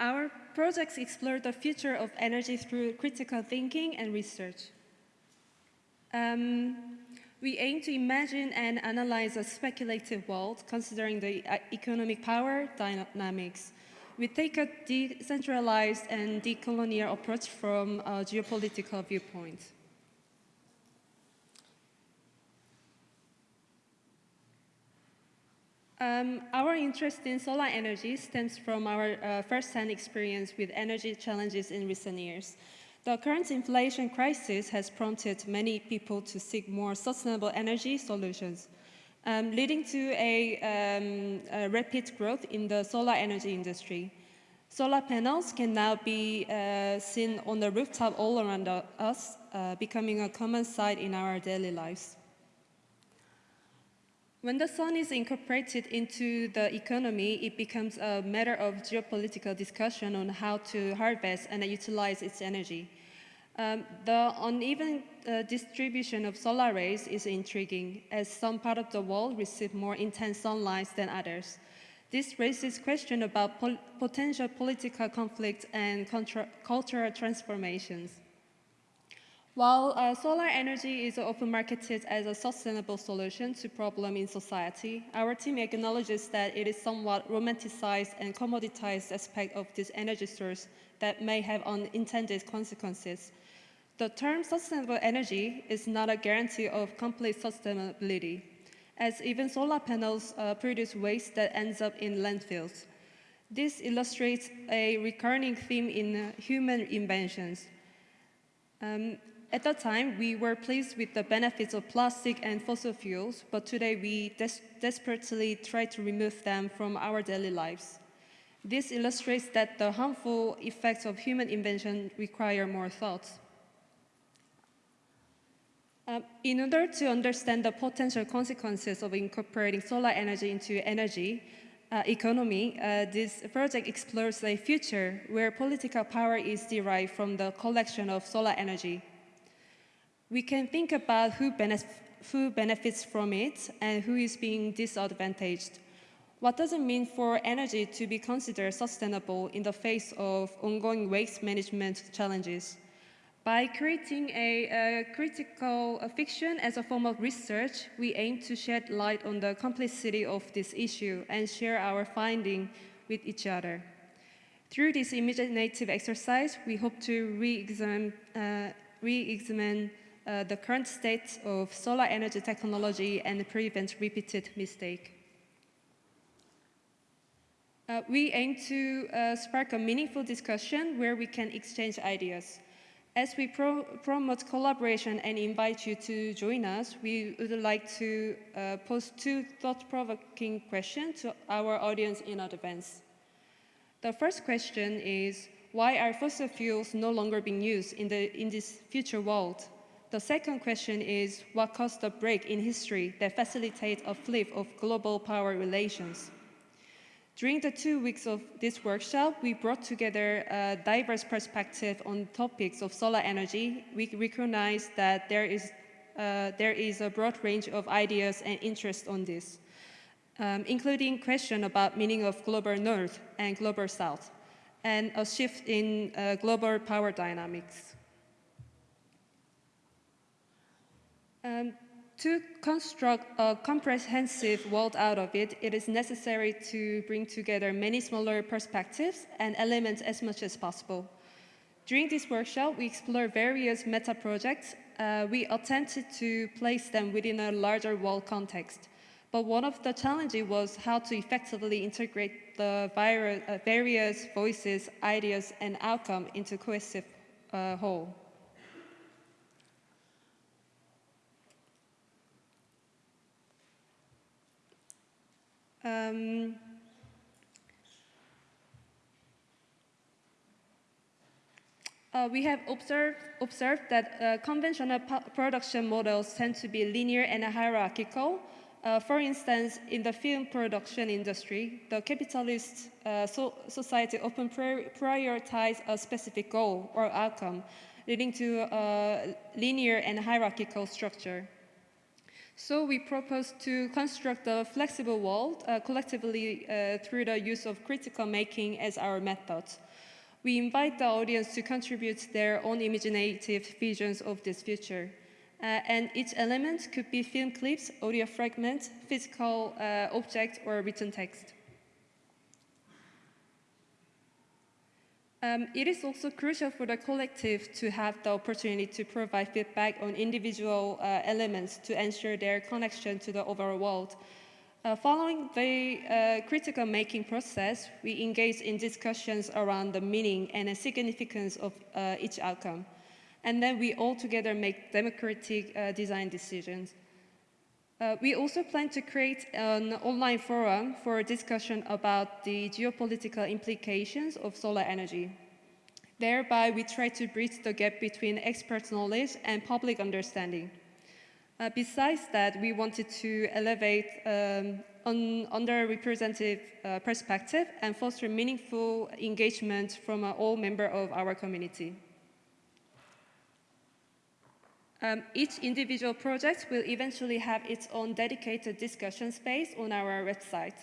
Our projects explore the future of energy through critical thinking and research. Um, we aim to imagine and analyze a speculative world considering the uh, economic power dynamics. We take a decentralized and decolonial approach from a geopolitical viewpoint. Um, our interest in solar energy stems from our uh, first-hand experience with energy challenges in recent years. The current inflation crisis has prompted many people to seek more sustainable energy solutions, um, leading to a, um, a, rapid growth in the solar energy industry. Solar panels can now be uh, seen on the rooftop all around us, uh, becoming a common sight in our daily lives. When the sun is incorporated into the economy, it becomes a matter of geopolitical discussion on how to harvest and utilize its energy. Um, the uneven uh, distribution of solar rays is intriguing, as some part of the world receive more intense sunlight than others. This raises questions about pol potential political conflict and cultural transformations. While uh, solar energy is often marketed as a sustainable solution to problems in society, our team acknowledges that it is somewhat romanticized and commoditized aspect of this energy source that may have unintended consequences. The term sustainable energy is not a guarantee of complete sustainability, as even solar panels uh, produce waste that ends up in landfills. This illustrates a recurring theme in uh, human inventions. Um, at that time, we were pleased with the benefits of plastic and fossil fuels, but today we des desperately try to remove them from our daily lives. This illustrates that the harmful effects of human invention require more thought. Um, in order to understand the potential consequences of incorporating solar energy into energy uh, economy, uh, this project explores a future where political power is derived from the collection of solar energy we can think about who, benef who benefits from it and who is being disadvantaged. What does it mean for energy to be considered sustainable in the face of ongoing waste management challenges? By creating a, a critical fiction as a form of research, we aim to shed light on the complexity of this issue and share our finding with each other. Through this imaginative exercise, we hope to re-examine uh, re uh, the current state of solar energy technology and prevent repeated mistake. Uh, we aim to uh, spark a meaningful discussion where we can exchange ideas. As we pro promote collaboration and invite you to join us, we would like to uh, pose two thought-provoking questions to our audience in advance. The first question is, why are fossil fuels no longer being used in, the, in this future world? The second question is, what caused the break in history that facilitates a flip of global power relations? During the two weeks of this workshop, we brought together a diverse perspective on topics of solar energy. We recognize that there is, uh, there is a broad range of ideas and interests on this, um, including question about meaning of global north and global south, and a shift in uh, global power dynamics. Um, to construct a comprehensive world out of it, it is necessary to bring together many smaller perspectives and elements as much as possible. During this workshop, we explored various meta projects. Uh, we attempted to place them within a larger world context. But one of the challenges was how to effectively integrate the uh, various voices, ideas, and outcome into cohesive uh, whole. Um, uh, we have observed, observed that uh, conventional production models tend to be linear and hierarchical. Uh, for instance, in the film production industry, the capitalist uh, so society often prioritize a specific goal or outcome, leading to a linear and hierarchical structure. So we propose to construct a flexible world uh, collectively uh, through the use of critical making as our method. We invite the audience to contribute their own imaginative visions of this future. Uh, and each element could be film clips, audio fragments, physical uh, object, or written text. Um, it is also crucial for the collective to have the opportunity to provide feedback on individual uh, elements to ensure their connection to the overall world. Uh, following the uh, critical making process, we engage in discussions around the meaning and the significance of uh, each outcome. And then we all together make democratic uh, design decisions. Uh, we also plan to create an online forum for a discussion about the geopolitical implications of solar energy. Thereby, we try to bridge the gap between expert knowledge and public understanding. Uh, besides that, we wanted to elevate um, an underrepresented uh, perspective and foster meaningful engagement from uh, all members of our community. Um, each individual project will eventually have its own dedicated discussion space on our website.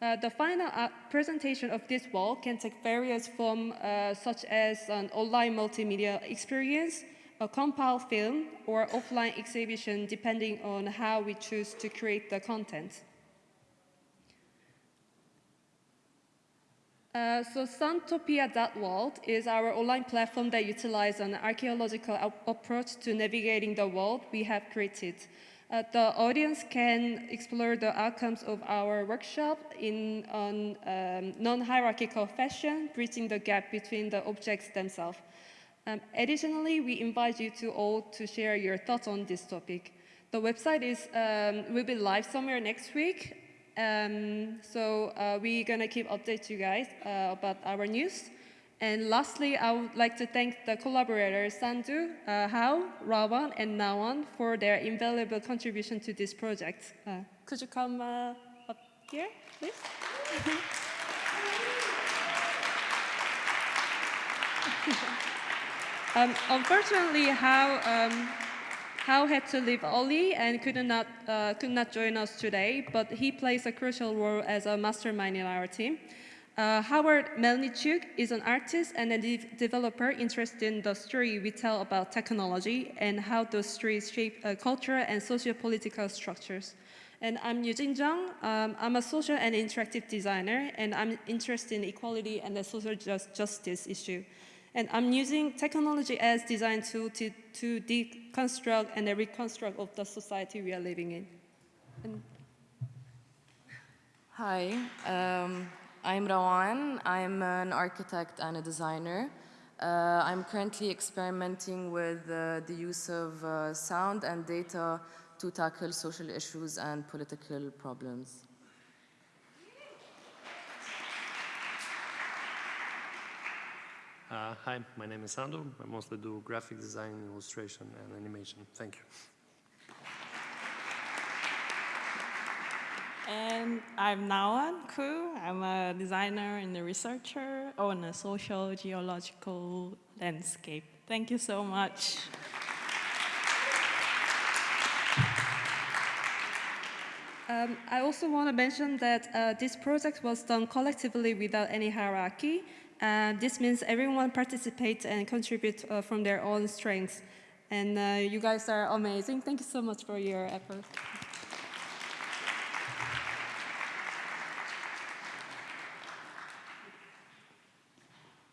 Uh, the final uh, presentation of this wall can take various forms uh, such as an online multimedia experience, a compiled film, or offline exhibition depending on how we choose to create the content. Uh, so Suntopia.world is our online platform that utilizes an archaeological approach to navigating the world we have created. Uh, the audience can explore the outcomes of our workshop in a um, non-hierarchical fashion, bridging the gap between the objects themselves. Um, additionally, we invite you to all to share your thoughts on this topic. The website is, um, will be live somewhere next week, um, so uh, we're going to keep update you guys uh, about our news. And lastly, I would like to thank the collaborators Sandu, uh, Hao, Rawan, and Nawan for their invaluable contribution to this project. Uh, could you come uh, up here, please? um, unfortunately, Hao um, Hao had to leave early and could not, uh, could not join us today, but he plays a crucial role as a mastermind in our team. Uh, Howard Melnichuk is an artist and a de developer interested in the story we tell about technology and how those stories shape uh, cultural and socio-political structures. And I'm Yujin Jung. Um, I'm a social and interactive designer, and I'm interested in equality and the social just justice issue. And I'm using technology as design tool to, to deconstruct and reconstruct of the society we are living in. And Hi, um, I'm Rawan. I'm an architect and a designer. Uh, I'm currently experimenting with uh, the use of uh, sound and data to tackle social issues and political problems. Uh, hi, my name is Sandro. I mostly do graphic design, illustration, and animation. Thank you. And I'm Nawan Ku. I'm a designer and a researcher on a social geological landscape. Thank you so much. Um, I also want to mention that uh, this project was done collectively without any hierarchy. And this means everyone participates and contributes uh, from their own strengths. And uh, you guys are amazing. Thank you so much for your effort.